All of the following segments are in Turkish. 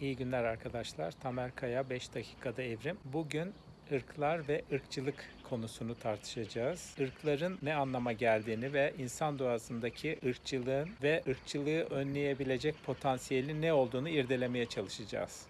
İyi günler arkadaşlar. Tamer Kaya 5 dakikada evrim. Bugün ırklar ve ırkçılık konusunu tartışacağız. Irkların ne anlama geldiğini ve insan doğasındaki ırkçılığın ve ırkçılığı önleyebilecek potansiyeli ne olduğunu irdelemeye çalışacağız.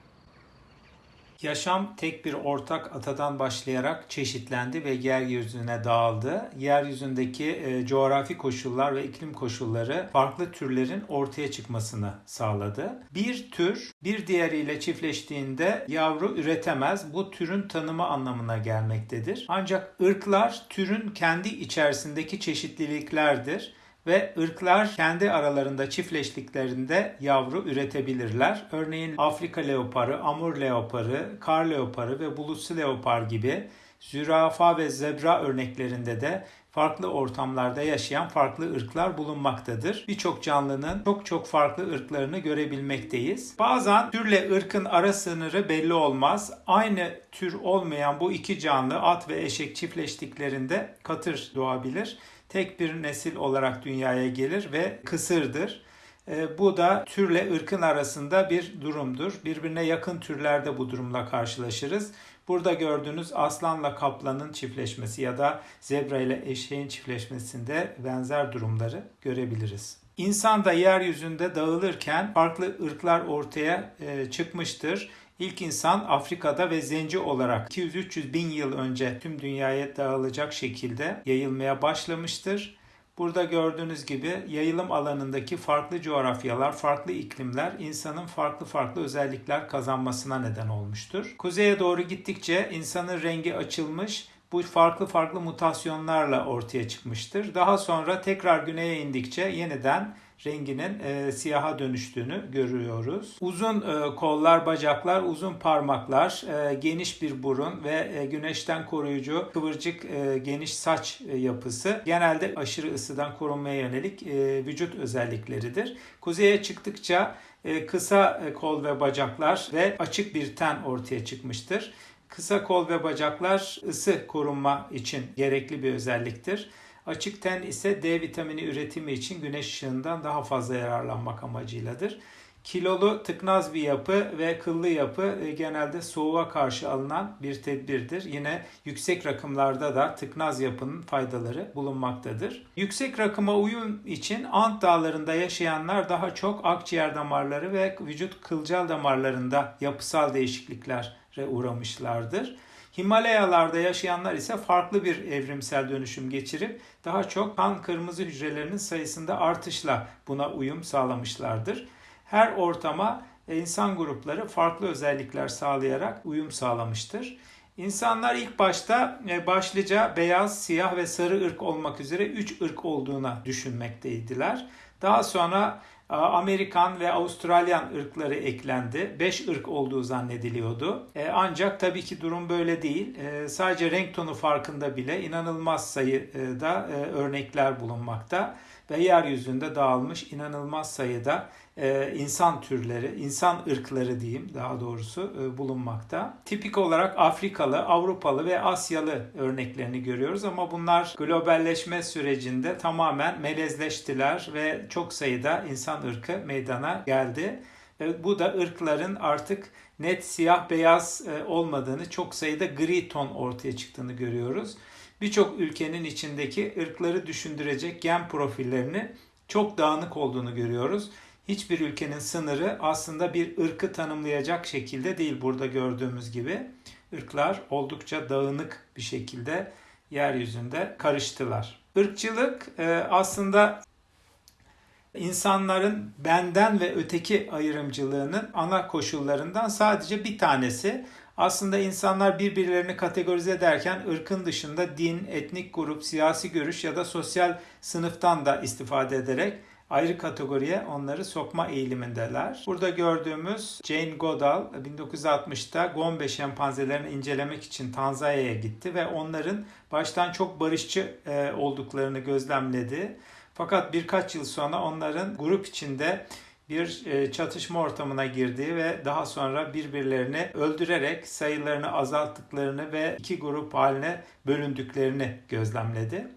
Yaşam tek bir ortak atadan başlayarak çeşitlendi ve yeryüzüne dağıldı. Yeryüzündeki e, coğrafi koşullar ve iklim koşulları farklı türlerin ortaya çıkmasını sağladı. Bir tür bir diğeriyle çiftleştiğinde yavru üretemez. Bu türün tanımı anlamına gelmektedir. Ancak ırklar türün kendi içerisindeki çeşitliliklerdir ve ırklar kendi aralarında çiftleştiklerinde yavru üretebilirler. Örneğin Afrika leoparı, Amur leoparı, kar leoparı ve bulutsu leopar gibi zürafa ve zebra örneklerinde de farklı ortamlarda yaşayan farklı ırklar bulunmaktadır. Birçok canlının çok çok farklı ırklarını görebilmekteyiz. Bazen türle ırkın ara sınırı belli olmaz. Aynı tür olmayan bu iki canlı at ve eşek çiftleştiklerinde katır doğabilir tek bir nesil olarak dünyaya gelir ve kısırdır. E, bu da türle ırkın arasında bir durumdur. Birbirine yakın türlerde bu durumla karşılaşırız. Burada gördüğünüz aslanla kaplanın çiftleşmesi ya da zebra ile eşeğin çiftleşmesinde benzer durumları görebiliriz. İnsan da yeryüzünde dağılırken farklı ırklar ortaya e, çıkmıştır. İlk insan Afrika'da ve zenci olarak 200-300 bin yıl önce tüm dünyaya dağılacak şekilde yayılmaya başlamıştır. Burada gördüğünüz gibi yayılım alanındaki farklı coğrafyalar, farklı iklimler insanın farklı farklı özellikler kazanmasına neden olmuştur. Kuzeye doğru gittikçe insanın rengi açılmış, bu farklı farklı mutasyonlarla ortaya çıkmıştır. Daha sonra tekrar güneye indikçe yeniden renginin e, siyaha dönüştüğünü görüyoruz. Uzun e, kollar, bacaklar, uzun parmaklar, e, geniş bir burun ve e, güneşten koruyucu kıvırcık e, geniş saç e, yapısı genelde aşırı ısıdan korunmaya yönelik e, vücut özellikleridir. Kuzeye çıktıkça e, kısa e, kol ve bacaklar ve açık bir ten ortaya çıkmıştır. Kısa kol ve bacaklar ısı korunma için gerekli bir özelliktir. Açık ten ise D vitamini üretimi için güneş ışığından daha fazla yararlanmak amacıyladır. Kilolu tıknaz bir yapı ve kıllı yapı e, genelde soğuğa karşı alınan bir tedbirdir. Yine yüksek rakımlarda da tıknaz yapının faydaları bulunmaktadır. Yüksek rakıma uyum için Ant dağlarında yaşayanlar daha çok akciğer damarları ve vücut kılcal damarlarında yapısal değişikliklere uğramışlardır. Himalayalarda yaşayanlar ise farklı bir evrimsel dönüşüm geçirip daha çok kan kırmızı hücrelerinin sayısında artışla buna uyum sağlamışlardır. Her ortama insan grupları farklı özellikler sağlayarak uyum sağlamıştır. İnsanlar ilk başta e, başlıca beyaz, siyah ve sarı ırk olmak üzere 3 ırk olduğuna düşünmekteydiler. Daha sonra Amerikan ve Avustralyan ırkları eklendi. 5 ırk olduğu zannediliyordu. E, ancak tabii ki durum böyle değil. E, sadece renk tonu farkında bile inanılmaz sayıda e, örnekler bulunmakta ve yeryüzünde dağılmış inanılmaz sayıda e, insan türleri, insan ırkları diyeyim daha doğrusu e, bulunmakta. Tipik olarak Afrikalı, Avrupalı ve Asyalı örneklerini görüyoruz ama bunlar globalleşme sürecinde tamamen melezleştiler ve çok sayıda insan ırkı meydana geldi. Ve bu da ırkların artık net siyah beyaz e, olmadığını, çok sayıda gri ton ortaya çıktığını görüyoruz birçok ülkenin içindeki ırkları düşündürecek gen profillerini çok dağınık olduğunu görüyoruz. Hiçbir ülkenin sınırı aslında bir ırkı tanımlayacak şekilde değil burada gördüğümüz gibi. Irklar oldukça dağınık bir şekilde yeryüzünde karıştılar. Irkçılık e, aslında insanların benden ve öteki ayrımcılığının ana koşullarından sadece bir tanesi. Aslında insanlar birbirlerini kategorize ederken ırkın dışında din, etnik grup, siyasi görüş ya da sosyal sınıftan da istifade ederek ayrı kategoriye onları sokma eğilimindeler. Burada gördüğümüz Jane Goodall 1960'ta Gombe şempanzelerini incelemek için Tanzanya'ya gitti ve onların baştan çok barışçı e, olduklarını gözlemledi. Fakat birkaç yıl sonra onların grup içinde bir e, çatışma ortamına girdiği ve daha sonra birbirlerini öldürerek sayılarını azalttıklarını ve iki grup haline bölündüklerini gözlemledi.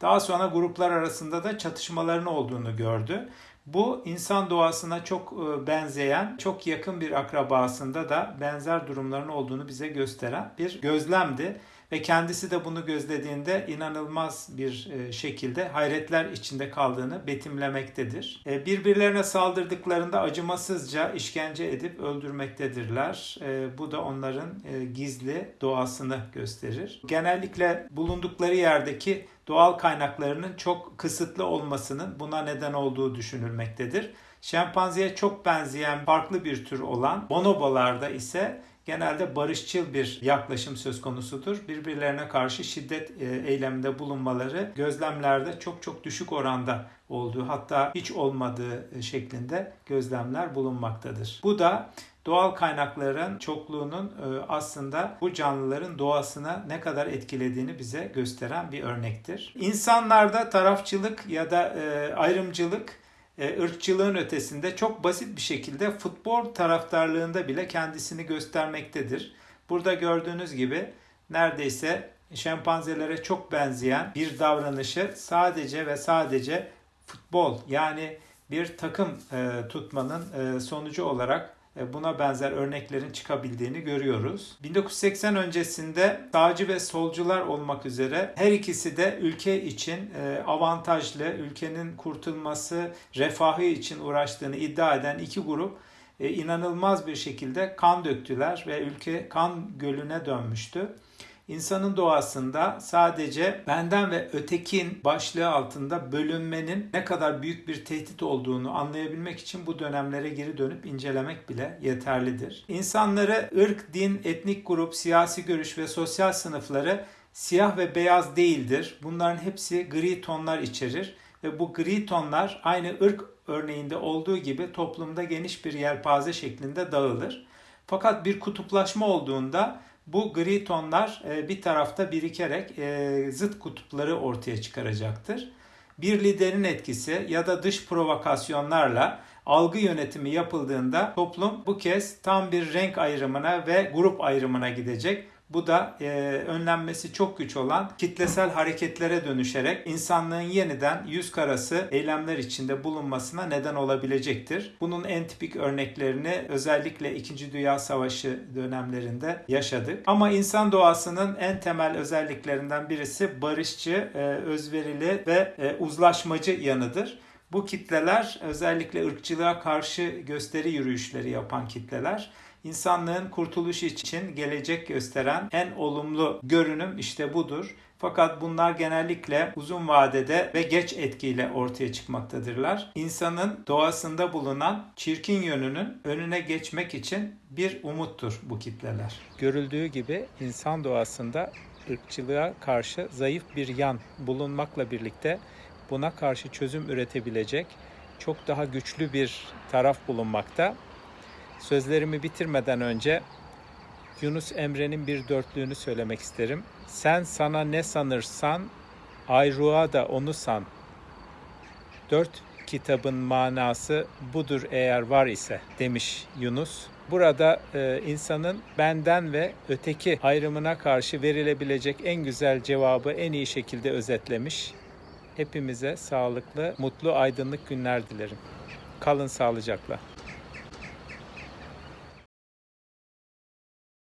Daha sonra gruplar arasında da çatışmaların olduğunu gördü. Bu insan doğasına çok e, benzeyen, çok yakın bir akrabasında da benzer durumların olduğunu bize gösteren bir gözlemdi ve kendisi de bunu gözlediğinde inanılmaz bir e, şekilde hayretler içinde kaldığını betimlemektedir. E, Birbirlerine saldırdıklarında acımasızca işkence edip öldürmektedirler. E, Bu da onların gizli doğasını gösterir. Genellikle bulundukları yerdeki doğal kaynaklarının çok kısıtlı olmasının buna neden olduğu düşünülmektedir. Şempanzeye çok benzeyen farklı bir tür olan bonobolarda ise genelde barışçıl bir yaklaşım söz konusudur. Birbirlerine karşı şiddet e, eyleminde bulunmaları gözlemlerde çok çok düşük oranda olduğu hatta hiç olmadığı e, şeklinde gözlemler bulunmaktadır. Bu da doğal kaynakların çokluğunun e, aslında bu canlıların doğasına ne kadar etkilediğini bize gösteren bir örnektir. İnsanlarda tarafçılık ya da ayrımcılık ırkçılığın ötesinde çok basit bir şekilde futbol taraftarlığında bile kendisini göstermektedir. Burada gördüğünüz gibi neredeyse şempanzelere çok benzeyen bir davranışı sadece ve sadece futbol yani bir takım e, tutmanın e, sonucu olarak e, buna benzer örneklerin çıkabildiğini görüyoruz. 1980 öncesinde sağcı ve solcular olmak üzere her ikisi de ülke için e, avantajlı, ülkenin kurtulması, refahı için uğraştığını iddia eden iki grup e, inanılmaz bir şekilde kan döktüler ve ülke kan gölüne dönmüştü. İnsanın doğasında sadece benden ve ötekin başlığı altında bölünmenin ne kadar büyük bir tehdit olduğunu anlayabilmek için bu dönemlere geri dönüp incelemek bile yeterlidir. İnsanları ırk, din, etnik grup, siyasi görüş ve sosyal sınıfları siyah ve beyaz değildir. Bunların hepsi gri tonlar içerir ve bu gri tonlar aynı ırk örneğinde olduğu gibi toplumda geniş bir yelpaze şeklinde dağılır. Fakat bir kutuplaşma olduğunda bu gri tonlar e, bir tarafta birikerek e, zıt kutupları ortaya çıkaracaktır. Bir liderin etkisi ya da dış provokasyonlarla algı yönetimi yapıldığında toplum bu kez tam bir renk ayrımına ve grup ayrımına gidecek. Bu da e, önlenmesi çok güç olan kitlesel hareketlere dönüşerek insanlığın yeniden yüz karası eylemler içinde bulunmasına neden olabilecektir. Bunun en tipik örneklerini özellikle 2. Dünya Savaşı dönemlerinde yaşadık. Ama insan doğasının en temel özelliklerinden birisi barışçı, e, özverili ve e, uzlaşmacı yanıdır. Bu kitleler özellikle ırkçılığa karşı gösteri yürüyüşleri yapan kitleler insanlığın kurtuluşu için gelecek gösteren en olumlu görünüm işte budur. Fakat bunlar genellikle uzun vadede ve geç etkiyle ortaya çıkmaktadırlar. İnsanın doğasında bulunan çirkin yönünün önüne geçmek için bir umuttur bu kitleler. Görüldüğü gibi insan doğasında ırkçılığa karşı zayıf bir yan bulunmakla birlikte buna karşı çözüm üretebilecek çok daha güçlü bir taraf bulunmakta. Sözlerimi bitirmeden önce Yunus Emre'nin bir dörtlüğünü söylemek isterim. Sen sana ne sanırsan, ayrığa da onu san. Dört kitabın manası budur eğer var ise demiş Yunus. Burada e, insanın benden ve öteki ayrımına karşı verilebilecek en güzel cevabı en iyi şekilde özetlemiş. Hepimize sağlıklı, mutlu, aydınlık günler dilerim. Kalın sağlıcakla.